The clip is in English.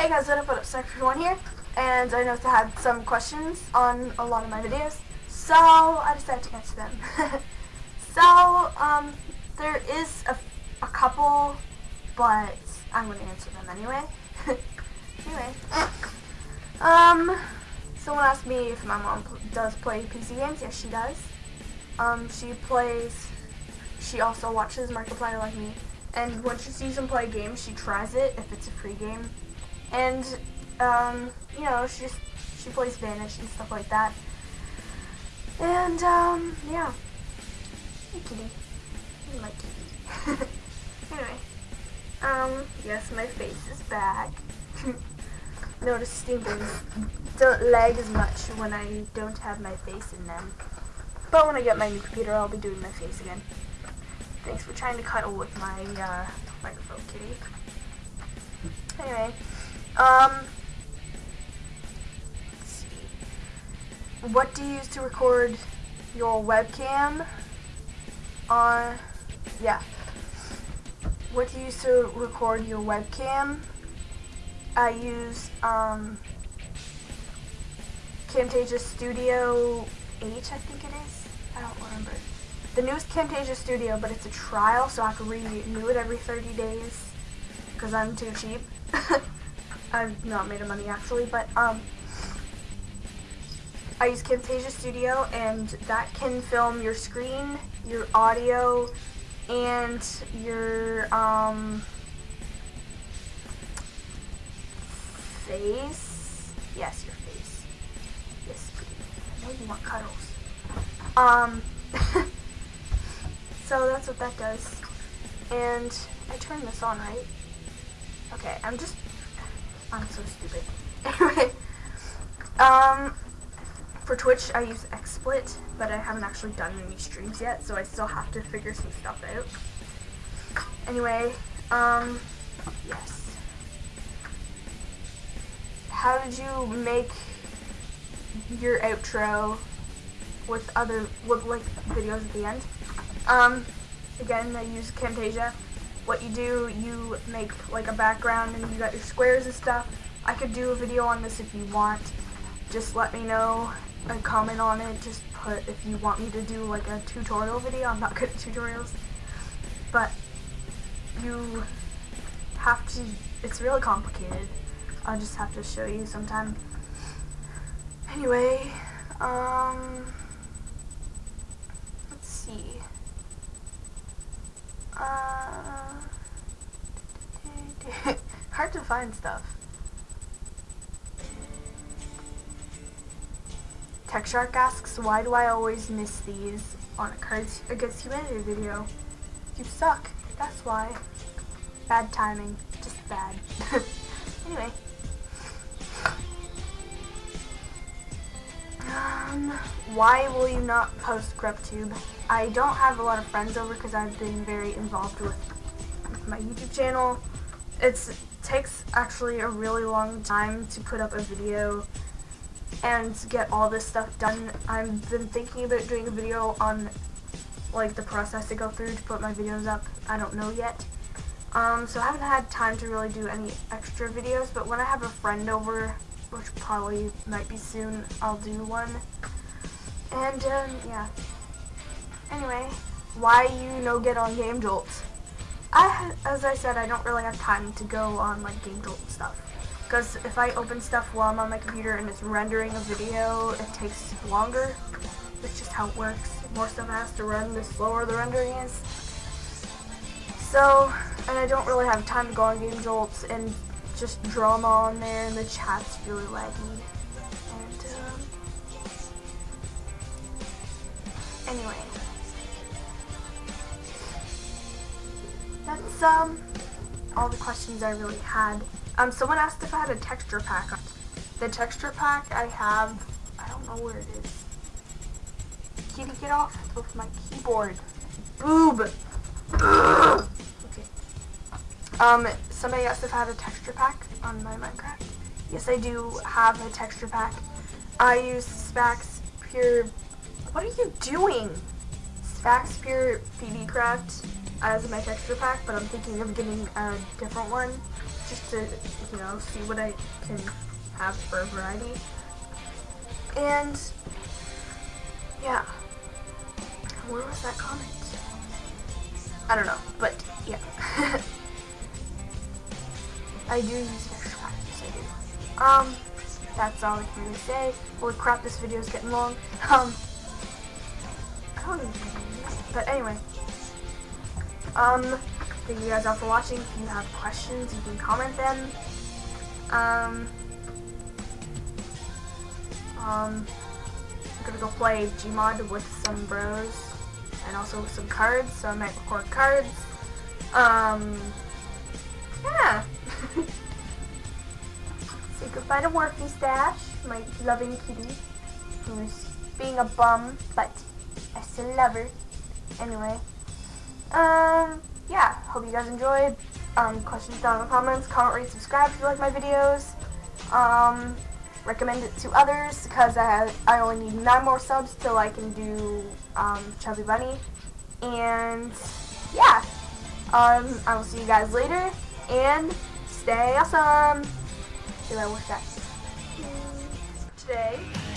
Hey guys, what up, what up, Sector1 here, and I noticed I had some questions on a lot of my videos, so I decided to answer them. so, um, there is a, a couple, but I'm going to answer them anyway. anyway, um, someone asked me if my mom does play PC games. Yes, she does. Um, she plays, she also watches Markiplier like me, and when she sees him play games, she tries it if it's a free game and um, you know, she just she plays Vanish and stuff like that. And um, yeah. Hey kitty. Hey, my kitty. anyway. Um, yes, my face is back. Notice stinkers don't lag as much when I don't have my face in them. But when I get my new computer, I'll be doing my face again. Thanks for trying to cuddle with my uh, microphone, kitty. Anyway. Um, what do you use to record your webcam? On, uh, yeah. What do you use to record your webcam? I use um, Camtasia Studio 8, I think it is. I don't remember. The newest Camtasia Studio, but it's a trial, so I have to renew it every 30 days because I'm too cheap. I've not made of money actually, but um, I use Camtasia Studio and that can film your screen, your audio, and your um, face. Yes, your face. Yes, I know you want cuddles. Um, so that's what that does. And I turned this on, right? Okay, I'm just I'm so stupid. Anyway, um, for Twitch I use XSplit, but I haven't actually done any streams yet, so I still have to figure some stuff out. Anyway, um, yes. How did you make your outro with other, with like videos at the end? Um, again, I use Camtasia what you do, you make like a background and you got your squares and stuff. I could do a video on this if you want. Just let me know and comment on it. Just put if you want me to do like a tutorial video. I'm not good at tutorials. But you have to, it's really complicated. I'll just have to show you sometime. Anyway, um, let's see. Uh, hard to find stuff. Tech Shark asks, why do I always miss these on a Cards Against Humanity video? You suck. That's why. Bad timing. Just bad. anyway. Um, why will you not post GrubTube? I don't have a lot of friends over because I've been very involved with my YouTube channel. It takes actually a really long time to put up a video and get all this stuff done. I've been thinking about doing a video on like the process to go through to put my videos up. I don't know yet. Um, so I haven't had time to really do any extra videos, but when I have a friend over which probably might be soon, I'll do one. And, um, yeah. Anyway, why you no get on Game Jolt? I, as I said, I don't really have time to go on, like, Game Jolt and stuff. Because if I open stuff while I'm on my computer and it's rendering a video, it takes longer. That's just how it works. More stuff has to run, the slower the rendering is. So, and I don't really have time to go on Game Jolts and just drama on there and the chat's really laggy. And, um, anyway. That's, um, all the questions I really had. Um, someone asked if I had a texture pack. The texture pack I have, I don't know where it is. Kitty, get off of my keyboard. Boob! okay. Um, somebody asked if I had a texture pack on my Minecraft. Yes, I do have a texture pack. I use Sphax Pure... What are you doing? Pure PV Craft as my texture pack, but I'm thinking of getting a different one. just to, you know, see what I can have for variety. And, yeah. Where was that comment? I don't know, but yeah. I do use extra yes I do. Um, that's all I can really say. Holy crap, this video is getting long. Um, But anyway. Um, thank you guys all for watching. If you have questions, you can comment them. Um, um, I'm gonna go play Gmod with some bros and also some cards, so I might record cards. Um, yeah. Say goodbye to Worky Stash, my loving kitty, who's being a bum, but I still love her. Anyway, um, yeah, hope you guys enjoyed. Um, questions down in the comments, comment, rate, subscribe if you like my videos. Um, recommend it to others because I have, I only need nine more subs till I can do um, Chubby Bunny. And yeah, um, I will see you guys later and stay awesome. Did I wish that? Today is not